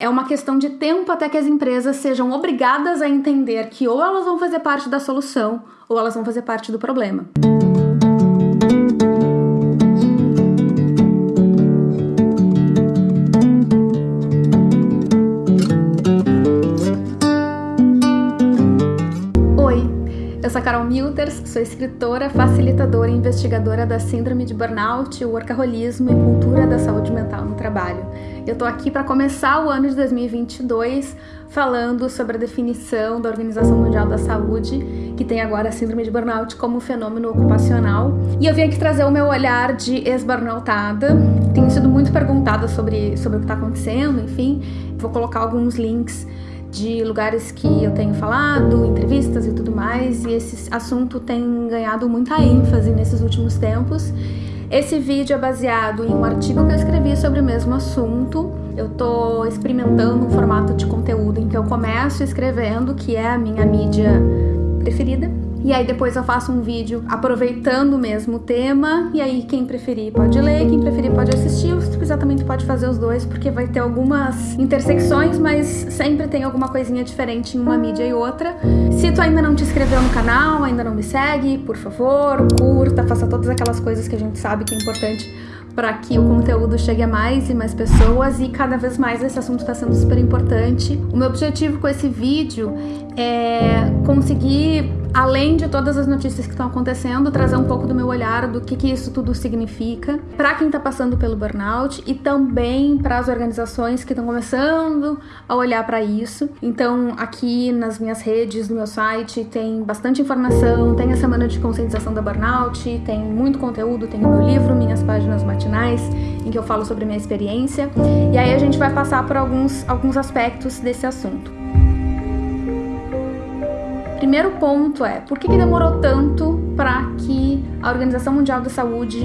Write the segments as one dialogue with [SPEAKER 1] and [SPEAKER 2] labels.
[SPEAKER 1] É uma questão de tempo até que as empresas sejam obrigadas a entender que ou elas vão fazer parte da solução ou elas vão fazer parte do problema. Carol Milters, sou escritora, facilitadora e investigadora da Síndrome de Burnout, Workaholismo e Cultura da Saúde Mental no Trabalho. Eu tô aqui para começar o ano de 2022 falando sobre a definição da Organização Mundial da Saúde, que tem agora a Síndrome de Burnout como fenômeno ocupacional. E eu vim aqui trazer o meu olhar de ex-burnoutada. Tenho sido muito perguntada sobre, sobre o que está acontecendo, enfim. Vou colocar alguns links de lugares que eu tenho falado, entrevistas e tudo mais, e esse assunto tem ganhado muita ênfase nesses últimos tempos. Esse vídeo é baseado em um artigo que eu escrevi sobre o mesmo assunto. Eu tô experimentando um formato de conteúdo em que eu começo escrevendo, que é a minha mídia preferida, e aí depois eu faço um vídeo aproveitando mesmo o tema, e aí quem preferir pode ler, quem preferir pode assistir, ou se quiser também pode fazer os dois, porque vai ter algumas intersecções, mas sempre tem alguma coisinha diferente em uma mídia e outra. Se tu ainda não te inscreveu no canal, ainda não me segue, por favor, curta, faça todas aquelas coisas que a gente sabe que é importante para que o conteúdo chegue a mais e mais pessoas e cada vez mais esse assunto está sendo super importante. O meu objetivo com esse vídeo é conseguir além de todas as notícias que estão acontecendo, trazer um pouco do meu olhar do que, que isso tudo significa para quem está passando pelo burnout e também para as organizações que estão começando a olhar para isso. Então, aqui nas minhas redes, no meu site, tem bastante informação, tem a semana de conscientização da burnout, tem muito conteúdo, tem o meu livro, minhas páginas matinais, em que eu falo sobre minha experiência. E aí a gente vai passar por alguns, alguns aspectos desse assunto. Primeiro ponto é, por que, que demorou tanto para que a Organização Mundial da Saúde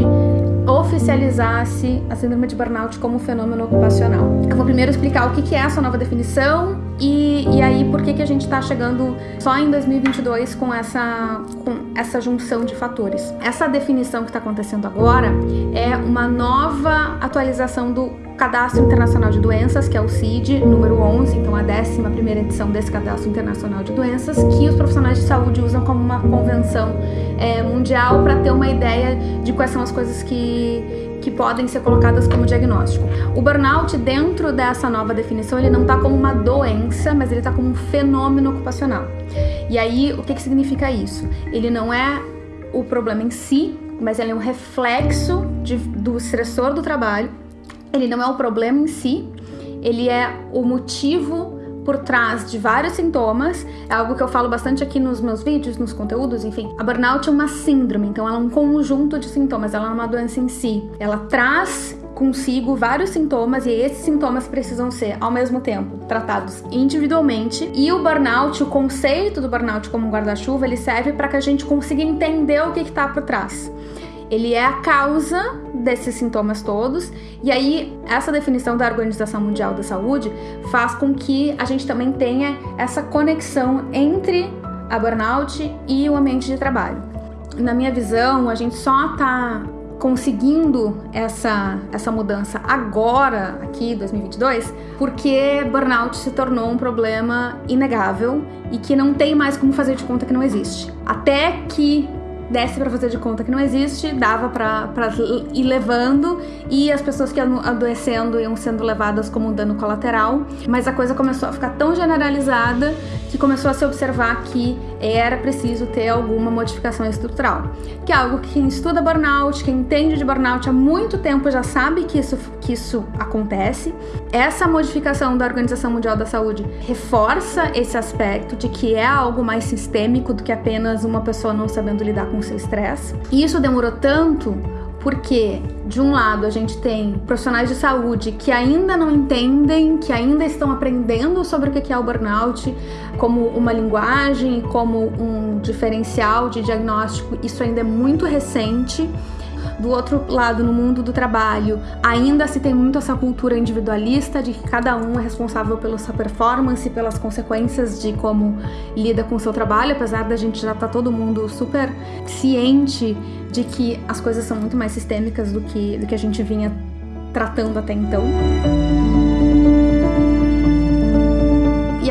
[SPEAKER 1] oficializasse a síndrome de burnout como fenômeno ocupacional? Eu vou primeiro explicar o que, que é essa nova definição e, e aí por que, que a gente está chegando só em 2022 com essa, com essa junção de fatores. Essa definição que está acontecendo agora é uma nova atualização do Cadastro Internacional de Doenças, que é o CID, número 11, então a 11 edição desse Cadastro Internacional de Doenças, que os profissionais de saúde usam como uma convenção é, mundial para ter uma ideia de quais são as coisas que, que podem ser colocadas como diagnóstico. O burnout, dentro dessa nova definição, ele não está como uma doença, mas ele está como um fenômeno ocupacional. E aí, o que, que significa isso? Ele não é o problema em si, mas ele é um reflexo de, do estressor do trabalho ele não é o problema em si, ele é o motivo por trás de vários sintomas, é algo que eu falo bastante aqui nos meus vídeos, nos conteúdos, enfim. A burnout é uma síndrome, então ela é um conjunto de sintomas, ela não é uma doença em si. Ela traz consigo vários sintomas e esses sintomas precisam ser, ao mesmo tempo, tratados individualmente. E o burnout, o conceito do burnout como um guarda-chuva, ele serve para que a gente consiga entender o que está por trás. Ele é a causa desses sintomas todos, e aí essa definição da Organização Mundial da Saúde faz com que a gente também tenha essa conexão entre a burnout e o ambiente de trabalho. Na minha visão, a gente só está conseguindo essa, essa mudança agora, aqui 2022, porque burnout se tornou um problema inegável e que não tem mais como fazer de conta que não existe. Até que desse para fazer de conta que não existe, dava para ir levando e as pessoas que iam adoecendo iam sendo levadas como um dano colateral, mas a coisa começou a ficar tão generalizada que começou a se observar que era preciso ter alguma modificação estrutural, que é algo que quem estuda burnout, quem entende de burnout há muito tempo já sabe que isso, que isso acontece. Essa modificação da Organização Mundial da Saúde reforça esse aspecto de que é algo mais sistêmico do que apenas uma pessoa não sabendo lidar com seu estresse. E isso demorou tanto porque, de um lado, a gente tem profissionais de saúde que ainda não entendem, que ainda estão aprendendo sobre o que é o burnout, como uma linguagem, como um diferencial de diagnóstico. Isso ainda é muito recente. Do outro lado, no mundo do trabalho, ainda se tem muito essa cultura individualista de que cada um é responsável pela sua performance, pelas consequências de como lida com o seu trabalho, apesar da gente já estar tá todo mundo super ciente de que as coisas são muito mais sistêmicas do que, do que a gente vinha tratando até então.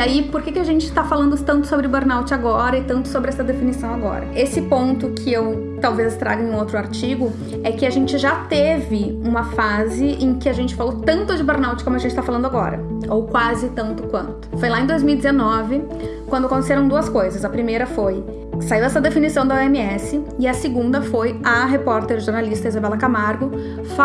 [SPEAKER 1] Aí, por que, que a gente está falando tanto sobre burnout agora e tanto sobre essa definição agora? Esse ponto que eu talvez traga em um outro artigo é que a gente já teve uma fase em que a gente falou tanto de burnout como a gente está falando agora, ou quase tanto quanto. Foi lá em 2019, quando aconteceram duas coisas. A primeira foi saiu essa definição da OMS e a segunda foi a repórter jornalista Isabela Camargo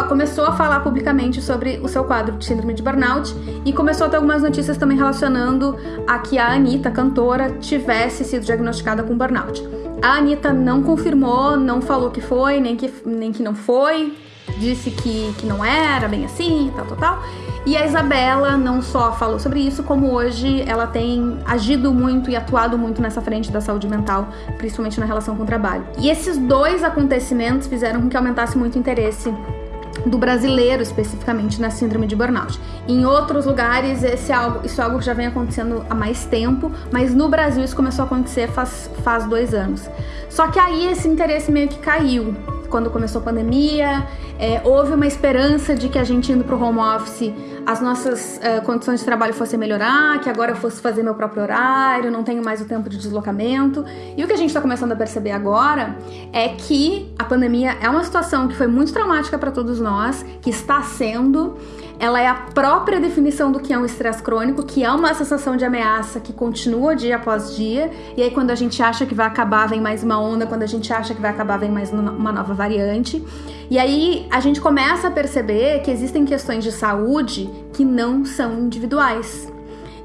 [SPEAKER 1] começou a falar publicamente sobre o seu quadro de síndrome de burnout e começou a ter algumas notícias também relacionando a que a Anitta, cantora, tivesse sido diagnosticada com burnout. A Anitta não confirmou, não falou que foi, nem que, nem que não foi, disse que, que não era bem assim, tal, tal, tal. E a Isabela não só falou sobre isso, como hoje ela tem agido muito e atuado muito nessa frente da saúde mental, principalmente na relação com o trabalho. E esses dois acontecimentos fizeram com que aumentasse muito o interesse do brasileiro especificamente na síndrome de burnout. Em outros lugares esse é algo, isso é algo que já vem acontecendo há mais tempo, mas no Brasil isso começou a acontecer faz, faz dois anos. Só que aí esse interesse meio que caiu quando começou a pandemia, é, houve uma esperança de que a gente indo para o home office as nossas uh, condições de trabalho fossem melhorar, que agora eu fosse fazer meu próprio horário, não tenho mais o tempo de deslocamento. E o que a gente está começando a perceber agora é que a pandemia é uma situação que foi muito traumática para todos nós, que está sendo ela é a própria definição do que é um estresse crônico, que é uma sensação de ameaça que continua dia após dia, e aí quando a gente acha que vai acabar, vem mais uma onda, quando a gente acha que vai acabar, vem mais uma nova variante. E aí a gente começa a perceber que existem questões de saúde que não são individuais.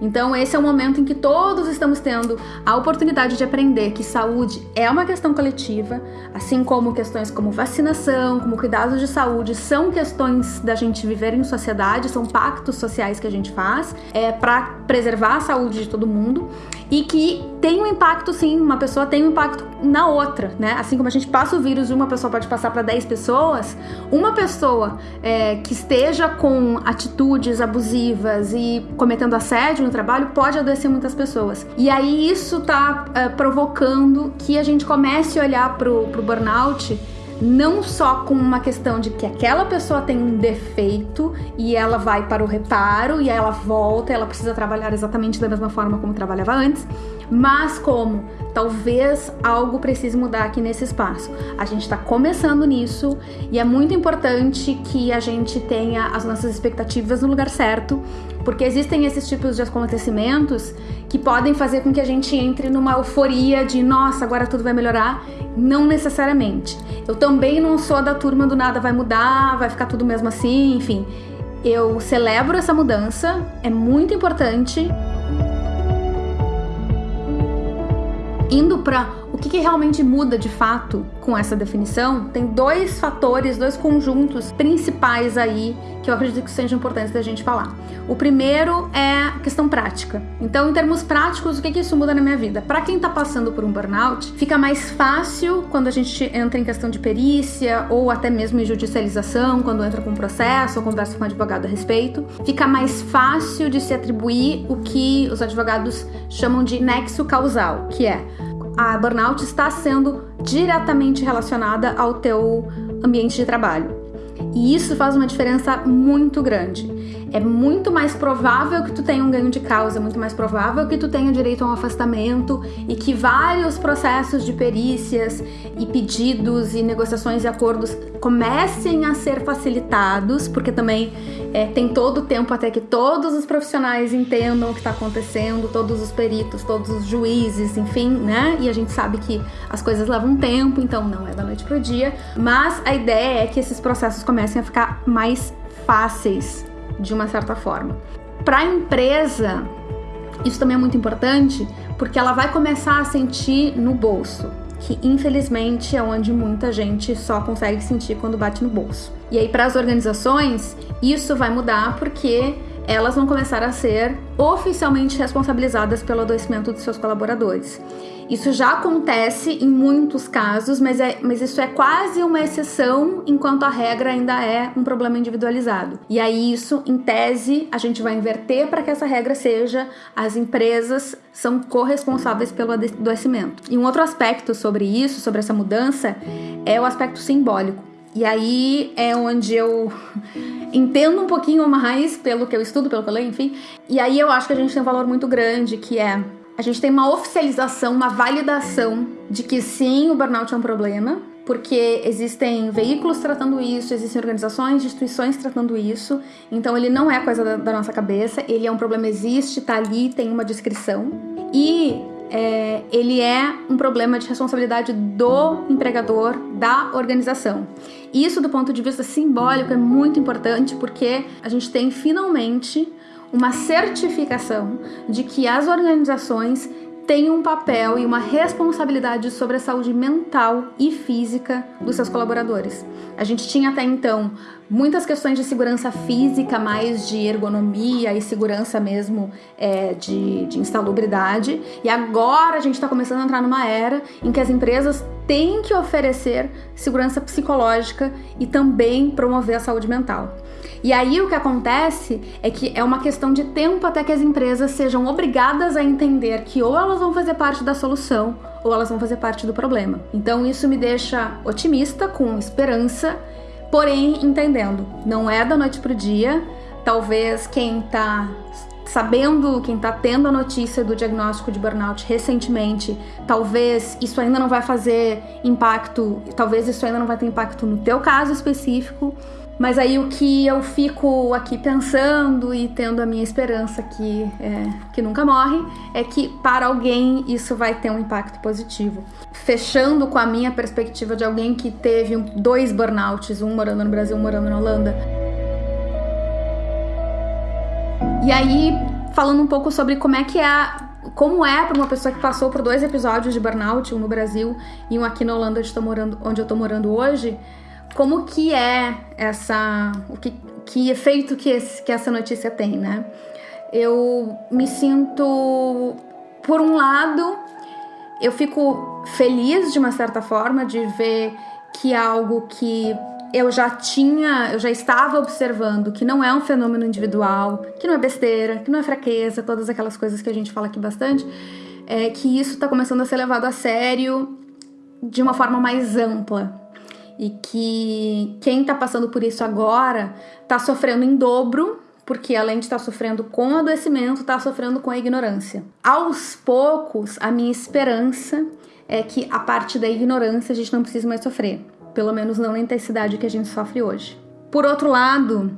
[SPEAKER 1] Então, esse é o momento em que todos estamos tendo a oportunidade de aprender que saúde é uma questão coletiva, assim como questões como vacinação, como cuidados de saúde, são questões da gente viver em sociedade, são pactos sociais que a gente faz é, para preservar a saúde de todo mundo e que tem um impacto, sim, uma pessoa tem um impacto na outra, né? Assim como a gente passa o vírus de uma pessoa pode passar para 10 pessoas, uma pessoa é, que esteja com atitudes abusivas e cometendo assédio trabalho pode adoecer muitas pessoas. E aí isso tá é, provocando que a gente comece a olhar pro, pro burnout não só com uma questão de que aquela pessoa tem um defeito e ela vai para o reparo e ela volta, ela precisa trabalhar exatamente da mesma forma como trabalhava antes, mas como talvez algo precise mudar aqui nesse espaço. A gente está começando nisso e é muito importante que a gente tenha as nossas expectativas no lugar certo, porque existem esses tipos de acontecimentos que podem fazer com que a gente entre numa euforia de nossa, agora tudo vai melhorar. Não necessariamente. Eu também não sou da turma do nada vai mudar, vai ficar tudo mesmo assim, enfim. Eu celebro essa mudança, é muito importante. Indo para que, que, realmente muda de fato com essa definição, tem dois fatores, dois conjuntos principais aí que eu acredito que sejam importantes da gente falar. O primeiro é a questão prática. Então, em termos práticos, o que, que isso muda na minha vida? Para quem está passando por um burnout, fica mais fácil quando a gente entra em questão de perícia ou até mesmo em judicialização, quando entra com um processo ou conversa com um advogado a respeito. Fica mais fácil de se atribuir o que os advogados chamam de nexo causal, que é a burnout está sendo diretamente relacionada ao teu ambiente de trabalho. E isso faz uma diferença muito grande. É muito mais provável que tu tenha um ganho de causa, muito mais provável que tu tenha direito a um afastamento e que vários processos de perícias e pedidos e negociações e acordos comecem a ser facilitados, porque também é, tem todo o tempo até que todos os profissionais entendam o que está acontecendo, todos os peritos, todos os juízes, enfim, né? E a gente sabe que as coisas levam tempo, então não é da noite pro dia, mas a ideia é que esses processos comecem a ficar mais fáceis de uma certa forma. Para a empresa, isso também é muito importante porque ela vai começar a sentir no bolso, que infelizmente é onde muita gente só consegue sentir quando bate no bolso. E aí, para as organizações, isso vai mudar porque elas vão começar a ser oficialmente responsabilizadas pelo adoecimento dos seus colaboradores. Isso já acontece em muitos casos, mas, é, mas isso é quase uma exceção, enquanto a regra ainda é um problema individualizado. E aí, isso, em tese, a gente vai inverter para que essa regra seja as empresas são corresponsáveis pelo adoecimento. E um outro aspecto sobre isso, sobre essa mudança, é o aspecto simbólico. E aí é onde eu entendo um pouquinho mais pelo que eu estudo, pelo que eu leio, enfim. E aí eu acho que a gente tem um valor muito grande, que é a gente tem uma oficialização, uma validação de que sim, o burnout é um problema, porque existem veículos tratando isso, existem organizações, instituições tratando isso. Então ele não é coisa da, da nossa cabeça, ele é um problema, existe, tá ali, tem uma descrição. E é, ele é um problema de responsabilidade do empregador, da organização. Isso, do ponto de vista simbólico, é muito importante porque a gente tem finalmente uma certificação de que as organizações têm um papel e uma responsabilidade sobre a saúde mental e física dos seus colaboradores. A gente tinha até então muitas questões de segurança física, mais de ergonomia e segurança mesmo é, de, de insalubridade. E agora a gente está começando a entrar numa era em que as empresas têm que oferecer segurança psicológica e também promover a saúde mental. E aí o que acontece é que é uma questão de tempo até que as empresas sejam obrigadas a entender que ou elas vão fazer parte da solução ou elas vão fazer parte do problema. Então isso me deixa otimista, com esperança Porém, entendendo, não é da noite pro dia. Talvez quem tá sabendo, quem tá tendo a notícia do diagnóstico de burnout recentemente, talvez isso ainda não vai fazer impacto, talvez isso ainda não vai ter impacto no teu caso específico, mas aí o que eu fico aqui pensando e tendo a minha esperança que, é, que nunca morre é que para alguém isso vai ter um impacto positivo. Fechando com a minha perspectiva de alguém que teve dois burnouts, um morando no Brasil, um morando na Holanda. E aí, falando um pouco sobre como é que é como é para uma pessoa que passou por dois episódios de burnout, um no Brasil e um aqui na Holanda onde, morando, onde eu tô morando hoje, como que é essa, o que, que efeito que, esse, que essa notícia tem, né? Eu me sinto, por um lado, eu fico feliz de uma certa forma de ver que algo que eu já tinha, eu já estava observando que não é um fenômeno individual, que não é besteira, que não é fraqueza, todas aquelas coisas que a gente fala aqui bastante, é que isso está começando a ser levado a sério de uma forma mais ampla, e que quem está passando por isso agora está sofrendo em dobro, porque além de estar tá sofrendo com o adoecimento, está sofrendo com a ignorância. Aos poucos, a minha esperança é que a parte da ignorância a gente não precisa mais sofrer, pelo menos não na intensidade que a gente sofre hoje. Por outro lado,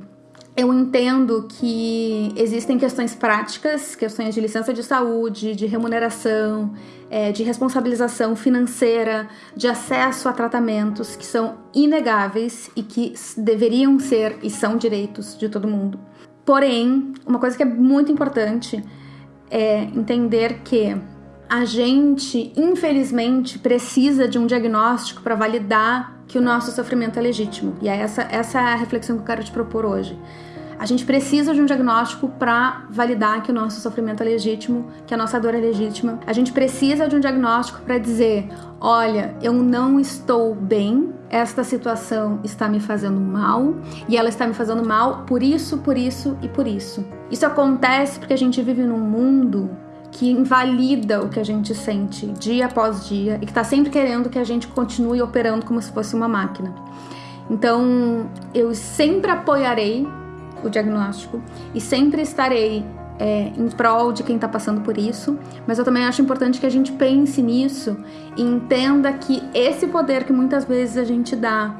[SPEAKER 1] eu entendo que existem questões práticas, questões de licença de saúde, de remuneração, é, de responsabilização financeira, de acesso a tratamentos que são inegáveis e que deveriam ser e são direitos de todo mundo. Porém, uma coisa que é muito importante é entender que a gente, infelizmente, precisa de um diagnóstico para validar que o nosso sofrimento é legítimo. E é essa, essa é a reflexão que eu quero te propor hoje. A gente precisa de um diagnóstico para validar que o nosso sofrimento é legítimo, que a nossa dor é legítima. A gente precisa de um diagnóstico para dizer: olha, eu não estou bem, esta situação está me fazendo mal e ela está me fazendo mal por isso, por isso e por isso. Isso acontece porque a gente vive num mundo que invalida o que a gente sente dia após dia e que está sempre querendo que a gente continue operando como se fosse uma máquina. Então, eu sempre apoiarei o diagnóstico e sempre estarei é, em prol de quem está passando por isso, mas eu também acho importante que a gente pense nisso e entenda que esse poder que muitas vezes a gente dá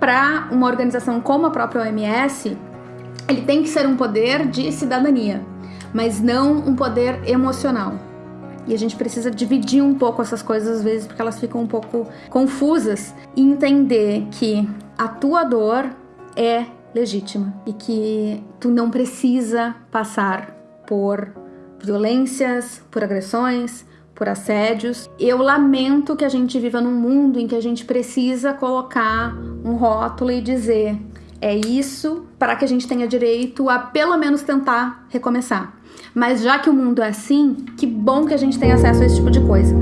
[SPEAKER 1] para uma organização como a própria OMS, ele tem que ser um poder de cidadania, mas não um poder emocional. E a gente precisa dividir um pouco essas coisas às vezes porque elas ficam um pouco confusas e entender que a tua dor é legítima e que tu não precisa passar por violências, por agressões, por assédios. Eu lamento que a gente viva num mundo em que a gente precisa colocar um rótulo e dizer é isso para que a gente tenha direito a pelo menos tentar recomeçar. Mas já que o mundo é assim, que bom que a gente tem acesso a esse tipo de coisa.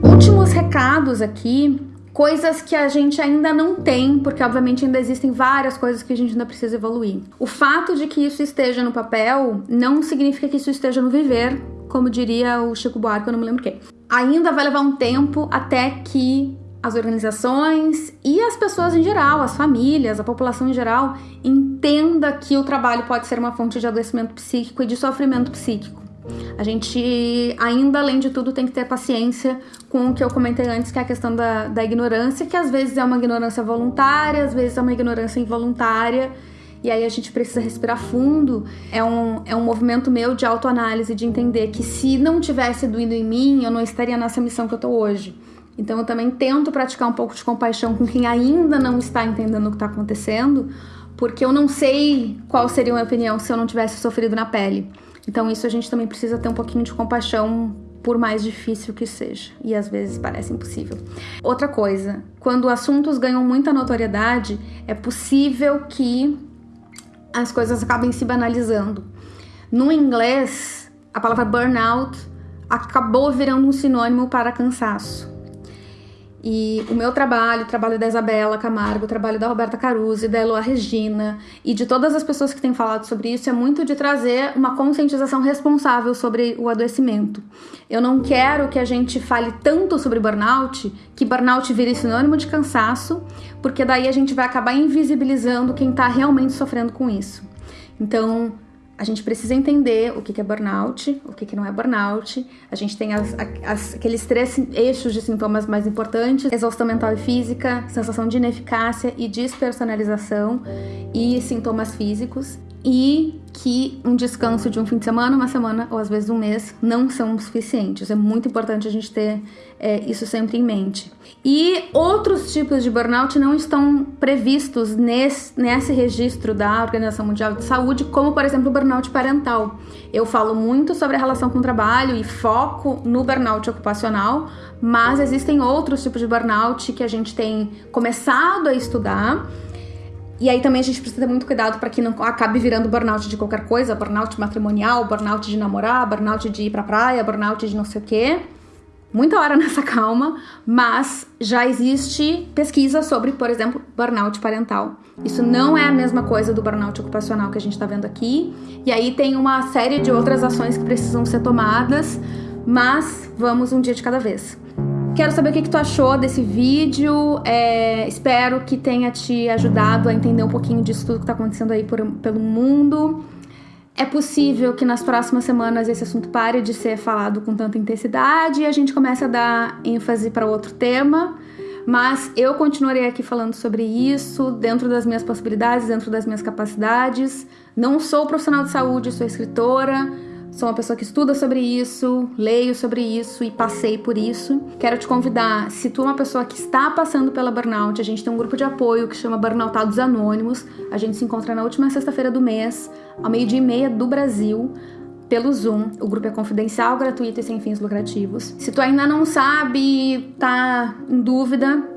[SPEAKER 1] Últimos recados aqui coisas que a gente ainda não tem, porque obviamente ainda existem várias coisas que a gente ainda precisa evoluir. O fato de que isso esteja no papel não significa que isso esteja no viver, como diria o Chico Buarque, eu não me lembro quem. Ainda vai levar um tempo até que as organizações e as pessoas em geral, as famílias, a população em geral, entenda que o trabalho pode ser uma fonte de adoecimento psíquico e de sofrimento psíquico. A gente, ainda além de tudo, tem que ter paciência com o que eu comentei antes, que é a questão da, da ignorância, que às vezes é uma ignorância voluntária, às vezes é uma ignorância involuntária. E aí a gente precisa respirar fundo. É um, é um movimento meu de autoanálise, de entender que se não tivesse doído em mim, eu não estaria nessa missão que eu tô hoje. Então eu também tento praticar um pouco de compaixão com quem ainda não está entendendo o que está acontecendo, porque eu não sei qual seria a minha opinião se eu não tivesse sofrido na pele. Então isso a gente também precisa ter um pouquinho de compaixão por mais difícil que seja, e às vezes parece impossível. Outra coisa, quando assuntos ganham muita notoriedade, é possível que as coisas acabem se banalizando. No inglês, a palavra burnout acabou virando um sinônimo para cansaço. E o meu trabalho, o trabalho da Isabela Camargo, o trabalho da Roberta Caruso, da Eloa Regina e de todas as pessoas que têm falado sobre isso é muito de trazer uma conscientização responsável sobre o adoecimento. Eu não quero que a gente fale tanto sobre burnout que burnout vire sinônimo de cansaço, porque daí a gente vai acabar invisibilizando quem está realmente sofrendo com isso. Então, a gente precisa entender o que é burnout, o que não é burnout. A gente tem as, as, aqueles três eixos de sintomas mais importantes: exaustão mental e física, sensação de ineficácia e despersonalização e sintomas físicos. E que um descanso de um fim de semana, uma semana ou às vezes um mês não são suficientes. É muito importante a gente ter é, isso sempre em mente. E outros tipos de burnout não estão previstos nesse, nesse registro da Organização Mundial de Saúde, como por exemplo o burnout parental. Eu falo muito sobre a relação com o trabalho e foco no burnout ocupacional, mas existem outros tipos de burnout que a gente tem começado a estudar. E aí também a gente precisa ter muito cuidado para que não acabe virando burnout de qualquer coisa, burnout matrimonial, burnout de namorar, burnout de ir pra praia, burnout de não sei o quê muita hora nessa calma, mas já existe pesquisa sobre, por exemplo, burnout parental. Isso não é a mesma coisa do burnout ocupacional que a gente está vendo aqui. E aí tem uma série de outras ações que precisam ser tomadas, mas vamos um dia de cada vez. Quero saber o que, que tu achou desse vídeo. É, espero que tenha te ajudado a entender um pouquinho disso tudo que está acontecendo aí por, pelo mundo. É possível que nas próximas semanas esse assunto pare de ser falado com tanta intensidade e a gente comece a dar ênfase para outro tema, mas eu continuarei aqui falando sobre isso dentro das minhas possibilidades, dentro das minhas capacidades. Não sou profissional de saúde, sou escritora Sou uma pessoa que estuda sobre isso, leio sobre isso e passei por isso. Quero te convidar, se tu é uma pessoa que está passando pela burnout, a gente tem um grupo de apoio que chama Burnoutados Anônimos. A gente se encontra na última sexta-feira do mês, ao meio-dia e meia do Brasil pelo Zoom. O grupo é confidencial, gratuito e sem fins lucrativos. Se tu ainda não sabe, tá em dúvida,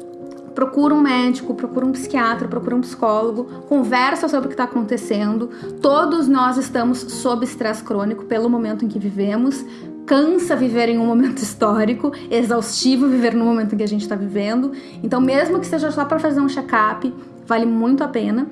[SPEAKER 1] procura um médico, procura um psiquiatra, procura um psicólogo, conversa sobre o que está acontecendo. Todos nós estamos sob estresse crônico pelo momento em que vivemos. Cansa viver em um momento histórico, exaustivo viver no momento em que a gente está vivendo. Então, mesmo que seja só para fazer um check-up, vale muito a pena.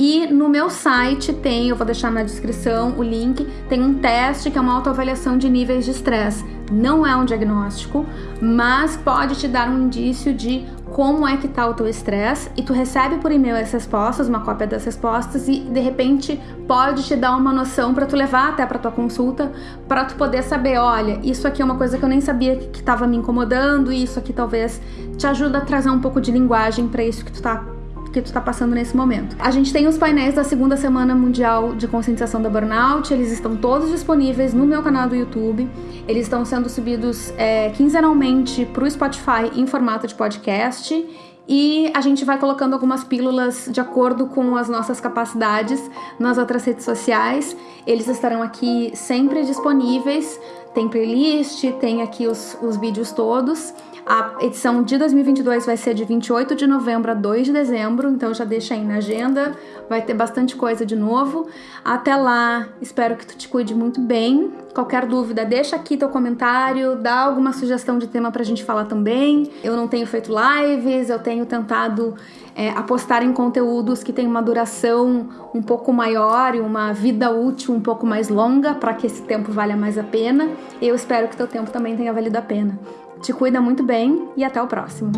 [SPEAKER 1] E no meu site tem, eu vou deixar na descrição o link, tem um teste que é uma autoavaliação de níveis de estresse. Não é um diagnóstico, mas pode te dar um indício de como é que tá o teu estresse? E tu recebe por e-mail as respostas, uma cópia das respostas e de repente pode te dar uma noção para tu levar até para tua consulta, para tu poder saber, olha, isso aqui é uma coisa que eu nem sabia que estava me incomodando e isso aqui talvez te ajuda a trazer um pouco de linguagem para isso que tu tá que tu está passando nesse momento. A gente tem os painéis da segunda semana mundial de conscientização da burnout, eles estão todos disponíveis no meu canal do YouTube. Eles estão sendo subidos é, quinzenalmente para o Spotify em formato de podcast. E a gente vai colocando algumas pílulas de acordo com as nossas capacidades nas outras redes sociais. Eles estarão aqui sempre disponíveis. Tem playlist, tem aqui os, os vídeos todos. A edição de 2022 vai ser de 28 de novembro a 2 de dezembro, então já deixa aí na agenda, vai ter bastante coisa de novo. Até lá, espero que tu te cuide muito bem. Qualquer dúvida, deixa aqui teu comentário, dá alguma sugestão de tema pra gente falar também. Eu não tenho feito lives, eu tenho tentado é, apostar em conteúdos que têm uma duração um pouco maior e uma vida útil um pouco mais longa para que esse tempo valha mais a pena. Eu espero que teu tempo também tenha valido a pena. Te cuida muito bem e até o próximo.